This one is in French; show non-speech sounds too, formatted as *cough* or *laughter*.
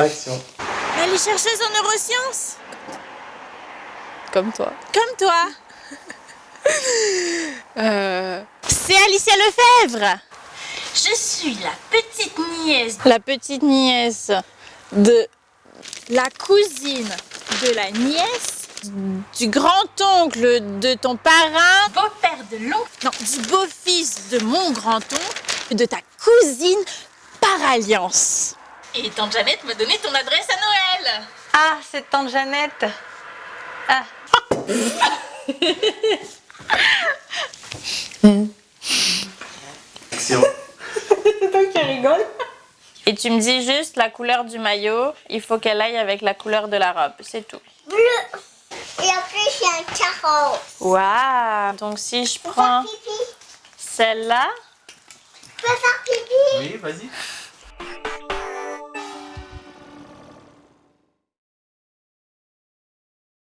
Action. Elle est chercheuse en neurosciences Comme toi. Comme toi *laughs* Euh, C'est Alicia Lefebvre Je suis la petite nièce la petite nièce de la cousine de la nièce du grand-oncle de ton parrain, beau-père de l'oncle, non, du beau-fils de mon grand-oncle, de ta cousine par alliance. Et tante Jeannette m'a donné ton adresse à Noël. Ah, c'est tante Jeannette. Ah. Action. *laughs* Et tu me dis juste la couleur du maillot, il faut qu'elle aille avec la couleur de la robe, c'est tout. Bleu. Et après, c'est un carreau. Waouh Donc si je prends faire pipi. celle-là, Tu peux faire pipi Oui, vas-y.